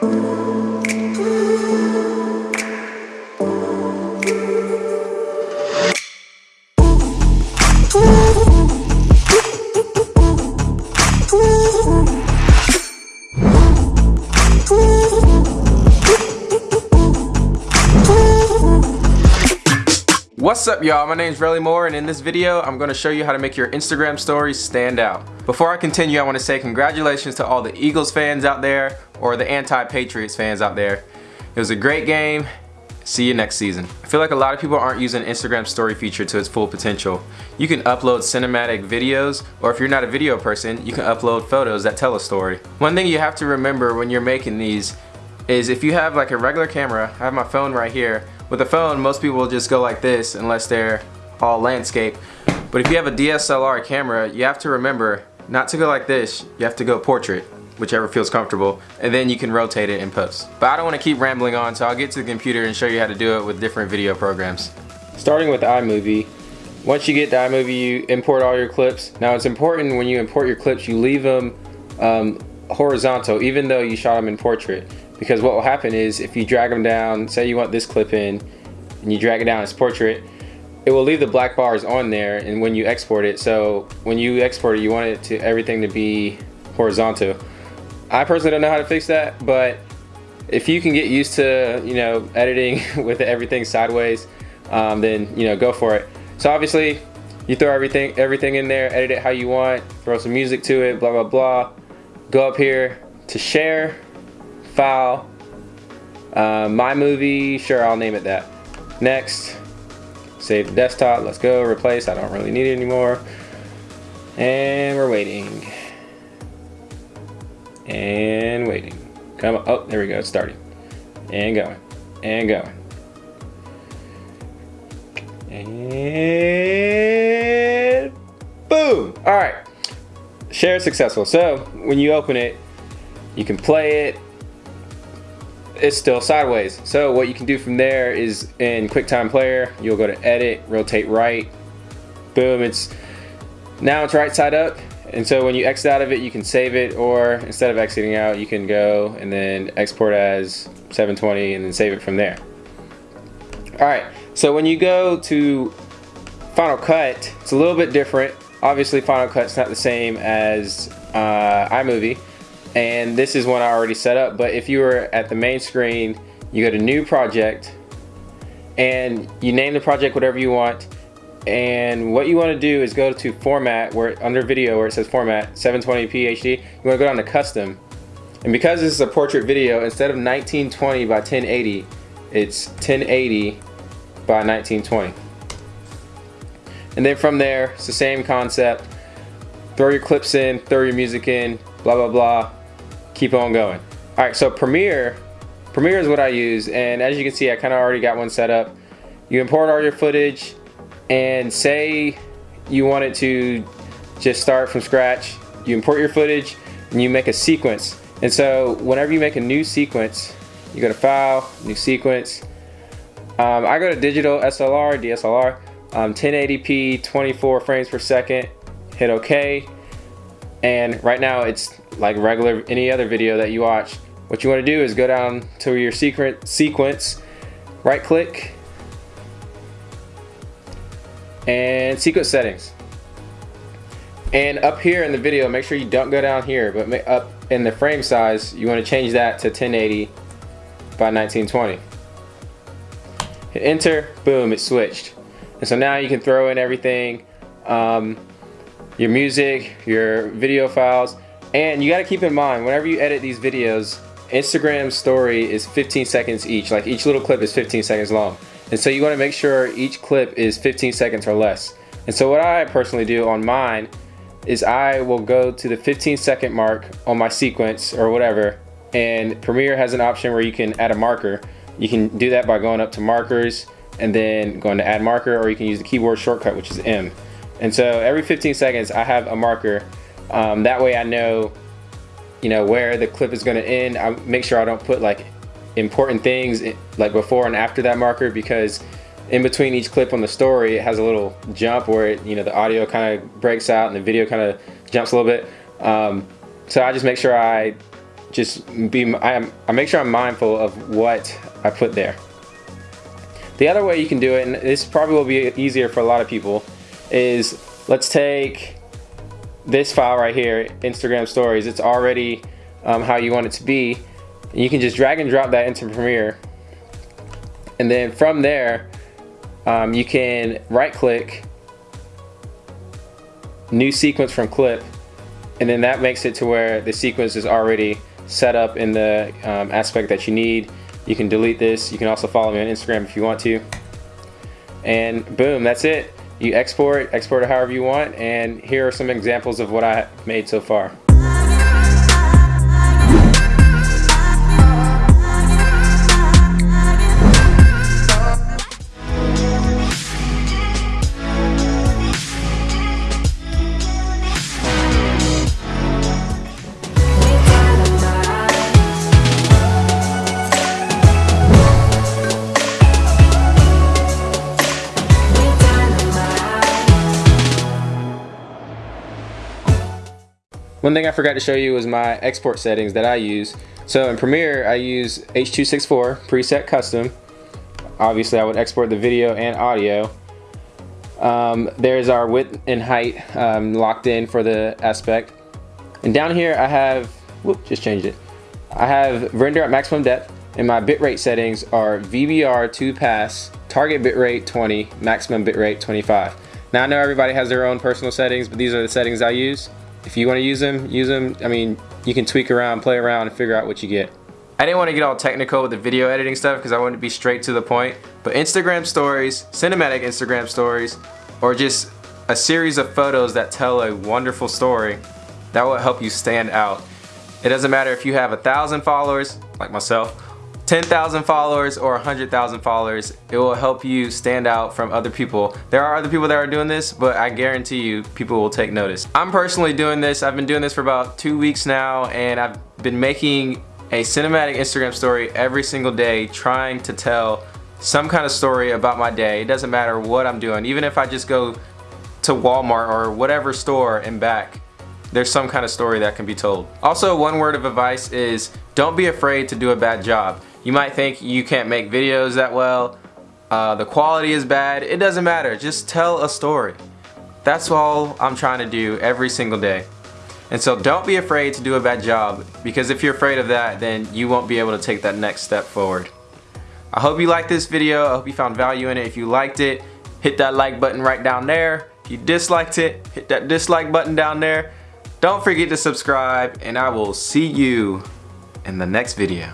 What's up y'all, my name is Relly Moore and in this video I'm going to show you how to make your Instagram stories stand out. Before I continue I want to say congratulations to all the Eagles fans out there or the anti-Patriots fans out there. It was a great game, see you next season. I feel like a lot of people aren't using Instagram story feature to its full potential. You can upload cinematic videos or if you're not a video person you can upload photos that tell a story. One thing you have to remember when you're making these is if you have like a regular camera, I have my phone right here, with a phone, most people will just go like this unless they're all landscape. But if you have a DSLR camera, you have to remember not to go like this, you have to go portrait, whichever feels comfortable, and then you can rotate it in post. But I don't want to keep rambling on, so I'll get to the computer and show you how to do it with different video programs. Starting with iMovie, once you get to iMovie, you import all your clips. Now it's important when you import your clips, you leave them um, horizontal, even though you shot them in portrait. Because what will happen is if you drag them down, say you want this clip in, and you drag it down as portrait, it will leave the black bars on there and when you export it. So when you export it, you want it to everything to be horizontal. I personally don't know how to fix that, but if you can get used to, you know, editing with everything sideways, um, then, you know, go for it. So obviously you throw everything, everything in there, edit it how you want, throw some music to it, blah, blah, blah. Go up here to share, file, uh, my movie, sure I'll name it that. Next, save the desktop, let's go, replace, I don't really need it anymore. And we're waiting. And waiting. Come on, oh, there we go, it's starting. And going, and going. And boom! All right, share successful. So when you open it, you can play it, it's still sideways. So what you can do from there is in QuickTime Player, you'll go to Edit, Rotate Right, boom, it's now it's right side up. And so when you exit out of it, you can save it, or instead of exiting out, you can go and then export as 720 and then save it from there. All right, so when you go to Final Cut, it's a little bit different. Obviously, Final Cut's not the same as uh, iMovie and this is one I already set up but if you were at the main screen you go to new project and you name the project whatever you want and what you want to do is go to format where under video where it says format 720p HD you want to go down to custom. And because this is a portrait video instead of 1920 by 1080 it's 1080 by 1920 and then from there it's the same concept. Throw your clips in throw your music in blah blah blah. Keep on going. All right, so Premiere, Premiere is what I use, and as you can see, I kind of already got one set up. You import all your footage, and say you wanted to just start from scratch, you import your footage, and you make a sequence. And so whenever you make a new sequence, you go to File, New Sequence. Um, I go to Digital SLR, DSLR, um, 1080p, 24 frames per second, hit OK. And right now it's like regular any other video that you watch. What you want to do is go down to your secret sequence, right click, and sequence settings. And up here in the video, make sure you don't go down here, but up in the frame size, you want to change that to 1080 by 1920. Hit enter, boom, it switched. And so now you can throw in everything, um, your music, your video files, and you got to keep in mind, whenever you edit these videos, Instagram story is 15 seconds each. Like each little clip is 15 seconds long. And so you want to make sure each clip is 15 seconds or less. And so what I personally do on mine is I will go to the 15 second mark on my sequence or whatever. And Premiere has an option where you can add a marker. You can do that by going up to markers and then going to add marker or you can use the keyboard shortcut which is M. And so every 15 seconds I have a marker um, that way I know, you know, where the clip is gonna end. I make sure I don't put like important things like before and after that marker because in between each clip on the story, it has a little jump where it, you know, the audio kind of breaks out and the video kind of jumps a little bit. Um, so I just make sure I just be, I, I make sure I'm mindful of what I put there. The other way you can do it, and this probably will be easier for a lot of people, is let's take this file right here, Instagram stories. It's already um, how you want it to be. You can just drag and drop that into Premiere. And then from there, um, you can right click, new sequence from clip, and then that makes it to where the sequence is already set up in the um, aspect that you need. You can delete this. You can also follow me on Instagram if you want to. And boom, that's it. You export, export it however you want, and here are some examples of what I made so far. One thing I forgot to show you was my export settings that I use. So in Premiere, I use H.264 preset custom. Obviously, I would export the video and audio. Um, there's our width and height um, locked in for the aspect. And down here, I have, whoop, just changed it. I have render at maximum depth, and my bitrate settings are VBR 2 pass, target bitrate 20, maximum bitrate 25. Now I know everybody has their own personal settings, but these are the settings I use if you want to use them, use them. I mean, you can tweak around, play around, and figure out what you get. I didn't want to get all technical with the video editing stuff because I wanted to be straight to the point. But Instagram stories, cinematic Instagram stories, or just a series of photos that tell a wonderful story, that will help you stand out. It doesn't matter if you have a thousand followers, like myself, 10,000 followers or 100,000 followers, it will help you stand out from other people. There are other people that are doing this, but I guarantee you people will take notice. I'm personally doing this. I've been doing this for about two weeks now and I've been making a cinematic Instagram story every single day trying to tell some kind of story about my day. It doesn't matter what I'm doing. Even if I just go to Walmart or whatever store and back, there's some kind of story that can be told. Also, one word of advice is don't be afraid to do a bad job. You might think you can't make videos that well, uh, the quality is bad. It doesn't matter, just tell a story. That's all I'm trying to do every single day. And so don't be afraid to do a bad job because if you're afraid of that, then you won't be able to take that next step forward. I hope you liked this video. I hope you found value in it. If you liked it, hit that like button right down there. If you disliked it, hit that dislike button down there. Don't forget to subscribe and I will see you in the next video.